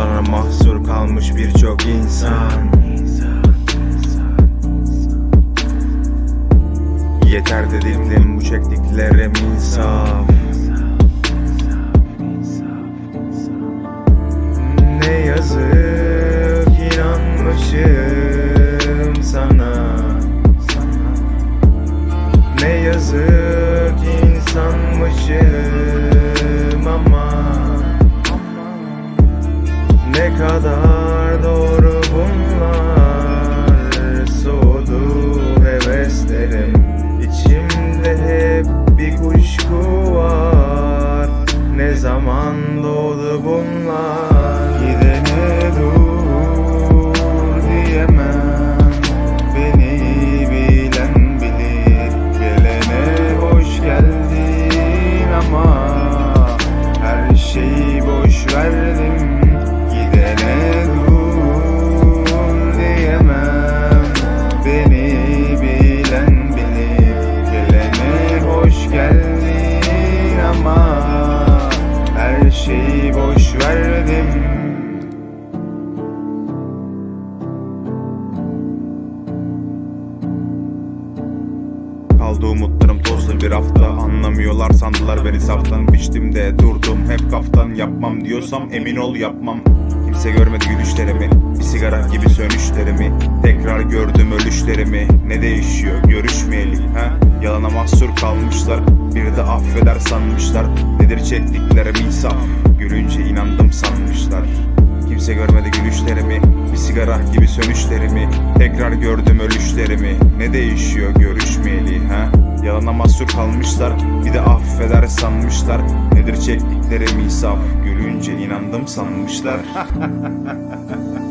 Yalana mahsur kalmış birçok insan. Yeter dedirdim bu çektiklerim insaf Ne yazık inanmışım sana. Ne yazık zaman doğdu bunlar şeyi boş verdim. Kaldı umutlarım tozlu bir hafta. Anlamıyorlar sandılar beni saftan. Biçtim de durdum hep kaftan. Yapmam diyorsam emin ol yapmam. Kimse görmedi gülüşlerimi. Bir sigara gibi sönüşlerimi. Tekrar gördüm ölüşlerimi. Ne değişiyor? Görüşmeyeli ha? Yalana mahsur kalmışlar Bir de affeder sanmışlar. Nedir çektiklerim insaf. Gülünce inandım sanmışlar. Kimse görmedi gülüşlerimi. Bir sigara gibi sönüşlerimi. Tekrar gördüm ölüşlerimi. Ne değişiyor görüşmeyeli ha? Yalana mahsur kalmışlar. Bir de affeder sanmışlar. Nedir çektiklerim insaf. Gülünce inandım sanmışlar